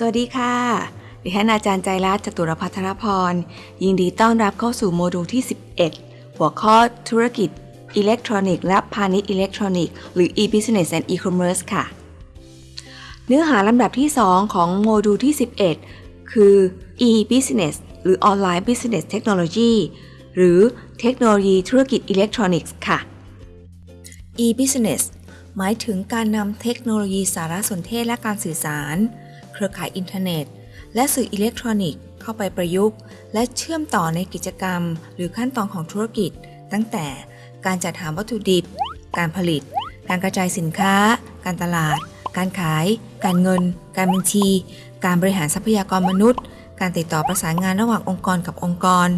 สวัสดีค่ะ ดิฉันอาจารย์ใจรัตน์จตุรพัทรพร ยินดีต้อนรับเข้าสู่โมดูลที่ 11 หัวข้อธุรกิจอิเล็กทรอนิกส์และพาณิชย์อิเล็กทรอนิกส์หรือ e-business and e-commerce ค่ะ เนื้อหาลำดับที่ 2 ของโมดูลที่ 11 คือ e-business หรือ online business technology หรือเทคโนโลยีธุรกิจอิเล็กทรอนิกส์ค่ะ e-business หมายถึงการนำเทคโนโลยีสารสนเทศและการสื่อสาร เครือข่ายอินเทอร์เน็ต และสื่ออิเล็กทรอนิกส์เข้าไปประยุกต์ และเชื่อมต่อในกิจกรรม หรือขั้นตอนของธุรกิจ ตั้งแต่การจัดหาวัตถุดิบ การผลิต การกระจายสินค้า การตลาด การขาย การเงิน การบัญชี การบริหารทรัพยากรมนุษย์ การติดต่อประสานงานระหว่างองค์กรกับองค์กร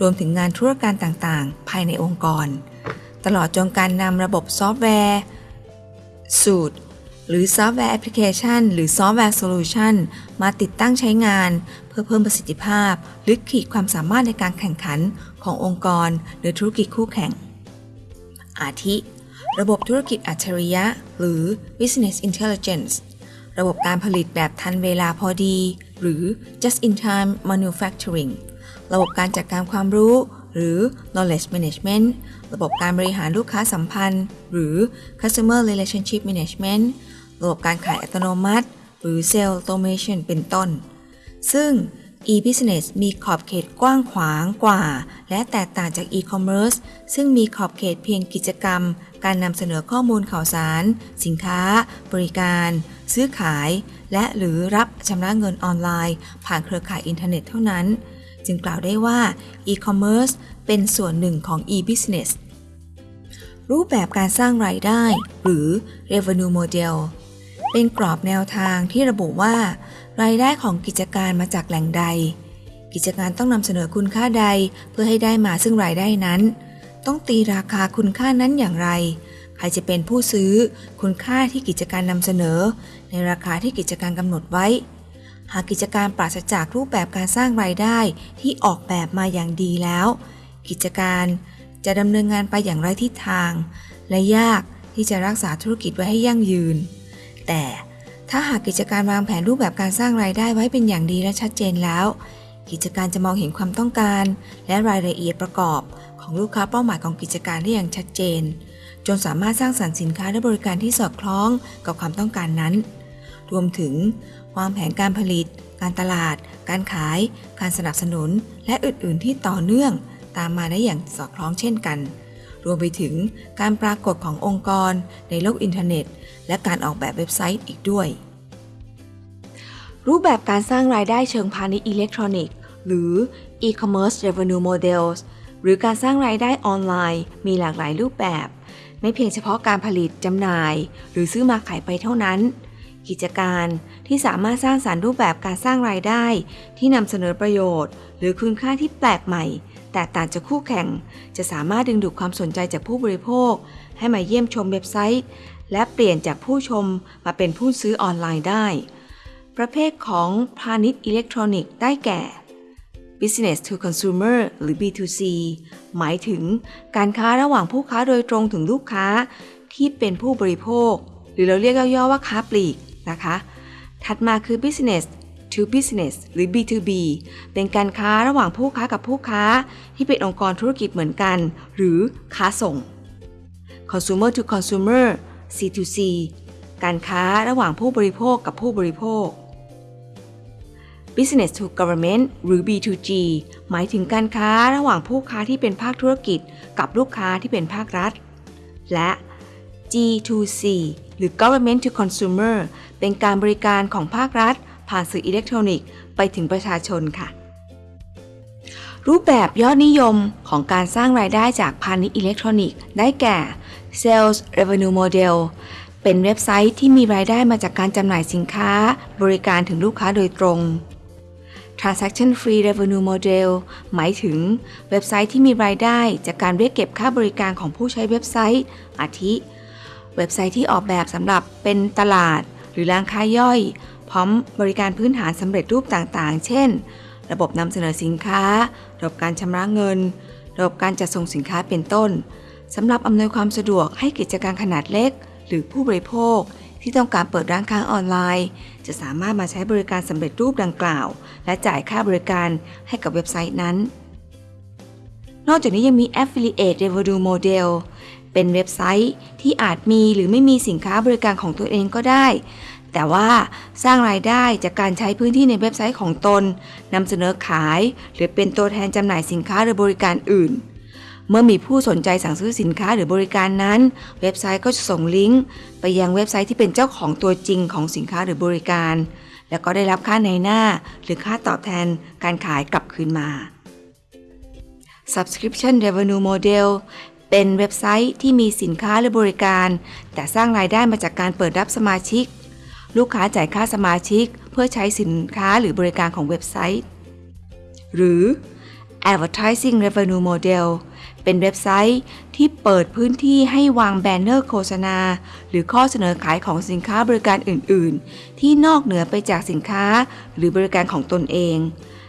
รวมถึงงานธุรการต่างๆ ภายในองค์กร ตลอดจนการนำระบบซอฟต์แวร์ สูตร หรือซอฟต์แวร์แอปพลิเคชัน หรือซอฟต์แวร์ solution มาติดตั้งใช้งาน เพื่อเพิ่มประสิทธิภาพ หรือขีดความสามารถในการแข่งขันขององค์กร หรือธุรกิจคู่แข่ง อาทิ ระบบธุรกิจอัจฉริยะ หรือ business intelligence ระบบการผลิตแบบทันเวลาพอดี หรือ just in time manufacturing ระบบการจัดการความรู้ หรือ knowledge management ระบบการบริหารลูกค้าสัมพันธ์ หรือ customer relationship management ระบบการขายอัตโนมัติ หรือ sales automation เป็นต้น ซึ่ง e-business มีขอบเขตกว้างขวางกว่า และแตกต่างจาก e-commerce ซึ่งมีขอบเขตเพียงกิจกรรม การนำเสนอข้อมูลข่าวสาร สินค้า บริการ ซื้อขาย และหรือรับชำระเงินออนไลน์ ผ่านเครือข่ายอินเทอร์เน็ตเท่านั้น จึงกล่าวได้ว่า e-commerce เป็นส่วนหนึ่งของ e-business รูปแบบการสร้างรายได้ หรือ revenue model เป็นกรอบแนวทางที่ระบุว่า รายได้ของกิจการมาจากแหล่งใด กิจการต้องนำเสนอคุณค่าใดเพื่อให้ได้มาซึ่งรายได้นั้น ต้องตีราคาคุณค่านั้นอย่างไร ใครจะเป็นผู้ซื้อคุณค่าที่กิจการนำเสนอ ในราคาที่กิจการกำหนดไว้ หากกิจการปราศจากรูปแบบการสร้างรายได้ที่ออกแบบมาอย่างดีแล้ว กิจการจะดำเนินงานไปอย่างไรทิศทาง และยากที่จะรักษาธุรกิจไว้ให้ยั่งยืน แต่ถ้าหากกิจการวางแผนรูปแบบการสร้างรายได้ไว้เป็นอย่างดีและชัดเจนแล้ว กิจการจะมองเห็นความต้องการ และรายละเอียดประกอบ ของลูกค้าเป้าหมายของกิจการได้อย่างชัดเจน จนสามารถสร้างสรรค์สินค้าและบริการที่สอดคล้องกับความต้องการนั้น รวมถึงวางแผนการผลิต การตลาด การขาย การสนับสนุน และอื่น ๆ ที่ต่อเนื่อง ตามมาได้อย่างสอดคล้องเช่นกัน รวมไปถึงการปรากฏขององค์กรในโลกอินเทอร์เน็ต และการออกแบบเว็บไซต์อีกด้วย รูปแบบการสร้างรายได้เชิงพาณิชย์อิเล็กทรอนิกส์ หรือ e-commerce revenue models หรือการสร้างรายได้ออนไลน์ มีหลากหลายรูปแบบ ไม่เพียงเฉพาะการผลิตจำหน่าย หรือซื้อมาขายไปเท่านั้น กิจการที่สามารถสร้างสารรค์รูปแบบการสร้างรายได้ ที่นำเสนอประโยชน์ หรือคุณค่าที่แปลกใหม่ แตกต่างจากคู่แข่ง จะสามารถดึงดูดความสนใจจากผู้บริโภค ให้มาเยี่ยมชมเว็บไซต์ และเปลี่ยนจากผู้ชมมาเป็นผู้ซื้อออนไลน์ได้ ประเภทของพาณิชย์อิเล็กทรอนิกส์ได้แก่ business to consumer หรือ B2C หมายถึงการค้าระหว่างผู้ค้าโดยตรงถึงลูกค้าที่เป็นผู้บริโภค หรือเราเรียกย่อๆว่าค้าปลีกนะคะ ถัดมาคือ business to business หรือ B2B เป็นการค้าระหว่างผู้ค้ากับผู้ค้า ที่เป็นองค์กรธุรกิจเหมือนกัน หรือค้าส่ง consumer to consumer C2C การค้าระหว่างผู้บริโภคกับผู้บริโภค Business to Government หรือ B2G หมายถึงการค้าระหว่างผู้ค้าที่เป็นภาคธุรกิจ กับลูกค้าที่เป็นภาครัฐ และ G2C หรือ Government to Consumer เป็นการบริการของภาครัฐ ผ่านสื่ออิเล็กทรอนิกส์ไปถึงประชาชนค่ะ รูปแบบยอดนิยมของการสร้างรายได้จากพาณิชย์อิเล็กทรอนิกส์ได้แก่ Sales Revenue Model เป็นเว็บไซต์ที่มีรายได้มาจากการจำหน่ายสินค้าบริการถึงลูกค้าโดยตรง Transaction Free Revenue Model หมายถึงเว็บไซต์ที่มีรายได้จากการเรียกเก็บค่าบริการของผู้ใช้เว็บไซต์ อาทิ เว็บไซต์ที่ออกแบบสำหรับเป็นตลาด หรือร้านค้าย่อย พร้อมบริการพื้นฐานสำเร็จรูปต่างๆ เช่น ระบบนำเสนอสินค้า ระบบการชำระเงิน ระบบการจัดส่งสินค้าเป็นต้นสำหรับอำนวยความสะดวกให้กิจการขนาดเล็ก หรือผู้บริโภคที่ต้องการเปิดร้านค้าออนไลน์ จะสามารถมาใช้บริการสำเร็จรูปดังกล่าว และจ่ายค่าบริการให้กับเว็บไซต์นั้น นอกจากนี้ยังมี Affiliate Revenue Model เป็นเว็บไซต์ที่อาจมีหรือไม่มีสินค้าบริการของตัวเองก็ได้ แต่ว่าสร้างรายได้จากการใช้พื้นที่ในเว็บไซต์ของตนนำเสนอขาย หรือเป็นตัวแทนจำหน่ายสินค้าหรือบริการอื่น เมื่อมีผู้สนใจสั่งซื้อสินค้าหรือบริการนั้น เว็บไซต์ก็จะส่งลิงก์ ไปยังเว็บไซต์ที่เป็นเจ้าของตัวจริงของสินค้าหรือบริการ แล้วก็ได้รับค่าในหน้า หรือค่าตอบแทนการขายกลับคืนมา Subscription Revenue Model เป็นเว็บไซต์ที่มีสินค้าหรือบริการ แต่สร้างรายได้มาจากการเปิดรับสมาชิก ลูกค้าจ่ายค่าสมาชิก เพื่อใช้สินค้าหรือบริการของเว็บไซต์ หรือ Advertising Revenue Model เป็นเว็บไซต์ที่เปิดพื้นที่ให้วางแบนเนอร์โฆษณา หรือข้อเสนอขายของสินค้าบริการอื่น ๆ ที่นอกเหนือไปจากสินค้าหรือบริการของตนเอง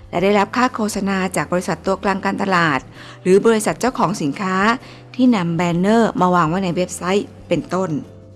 และได้รับค่าโฆษณาจากบริษัทตัวกลางการตลาด หรือบริษัทเจ้าของสินค้าที่นำแบนเนอร์มาวางไว้ในเว็บไซต์เป็นต้น